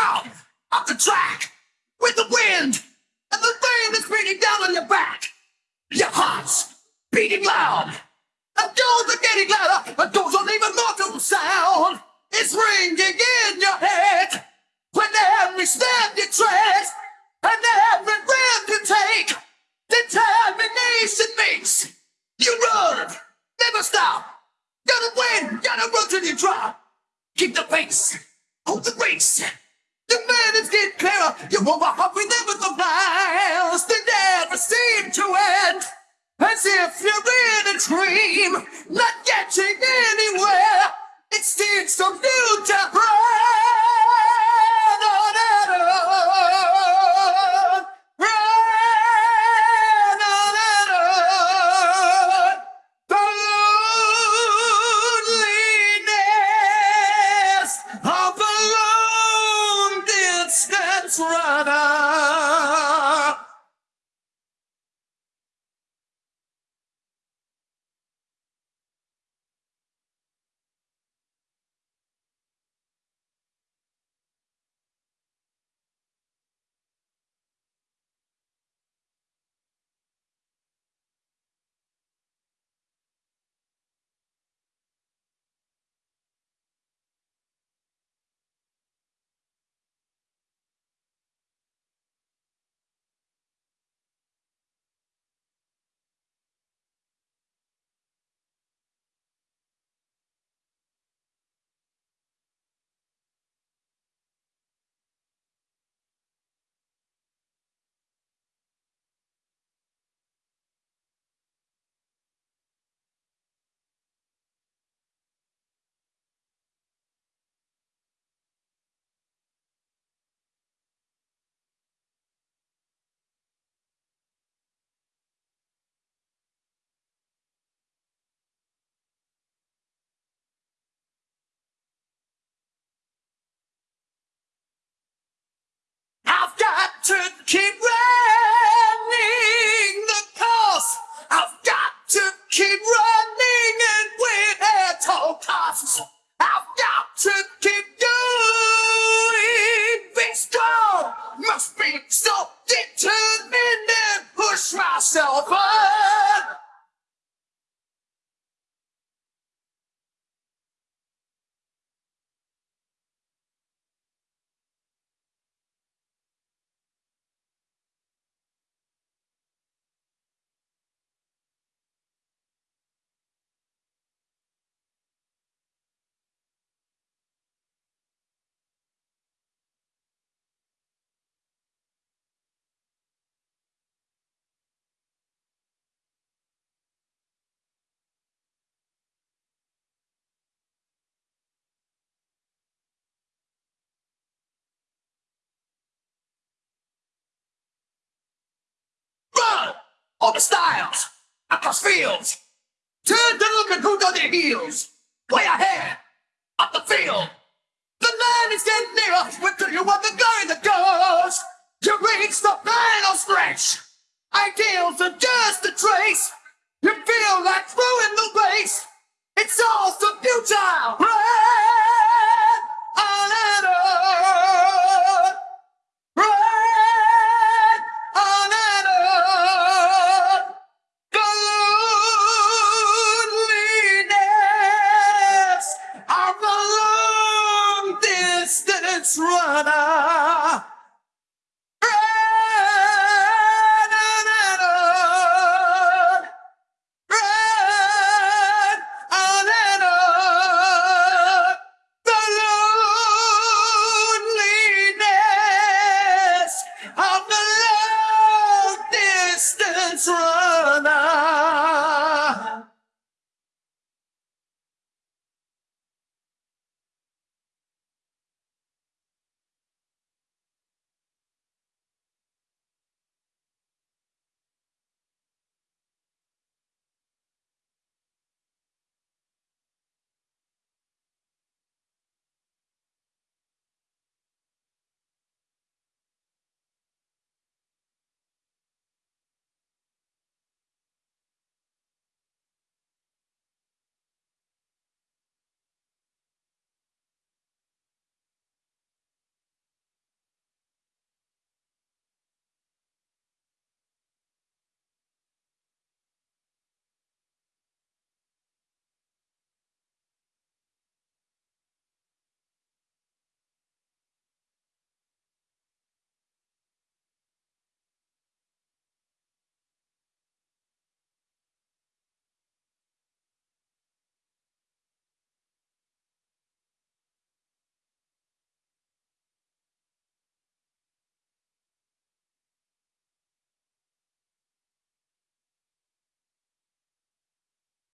down off the track with the wind and the rain that's beating down on your back. Your heart's beating loud. And doors are getting louder. And doors don't even mortal sound. It's ringing in your head. When every step you tread and every breath you take, determination makes you run. Never stop. Gotta win. Gotta run till you drop. Keep the pace. Hold the race. Minutes get clearer. You up with them with the miles. They never seem to end. As if you're in a dream, not getting anywhere. Distance keep running All the styles! Across fields! Turn to look who's on their heels! Way ahead! Up the field! The line is getting nearer! We're to you on the going that goes! You reach the final stretch! Ideals are just a trace!